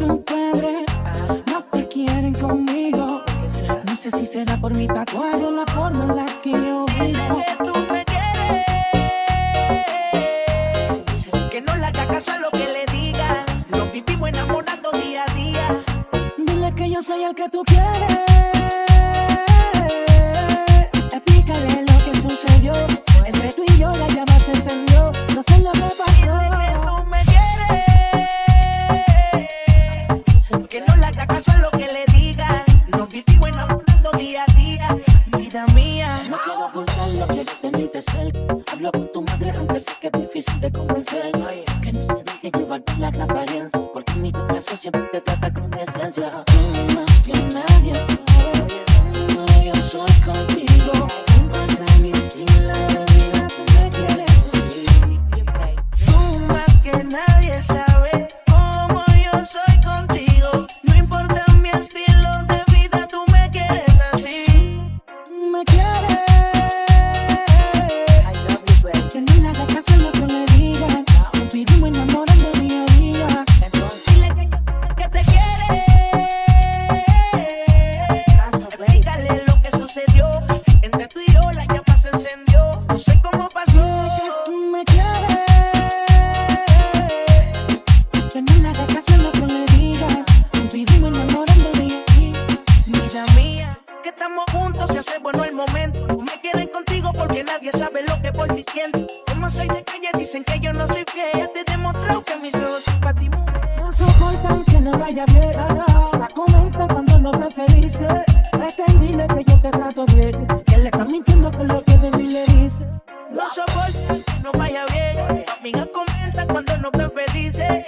no te quieren conmigo. No sé si será por mi tatuaje o la forma en la que yo vivo. que tú me quieres. Que no le haga caso a lo que le diga. Nos vivimos enamorando día a día. Dile que yo soy el que tú quieres. Hablo con tu madre, aunque sé que es difícil de convencer. Que no se deje llevar por la gran apariencia. Porque mi caso siempre te trata con decencia. Más que nadie que estamos juntos se hace bueno el momento. Me quieren contigo porque nadie sabe lo que por ti siento. Como soy de calle, dicen que yo no soy fiel. Ya te he demostrado que mis ojos son para ti, mujer. No soportan que no vaya bien. Ah, ah, ah. La comenta cuando no me felices. Pretendile que yo te trato bien. Que le están mintiendo con lo que de mí le dice. No soportan que no vaya bien. Amiga comenta cuando no me felices.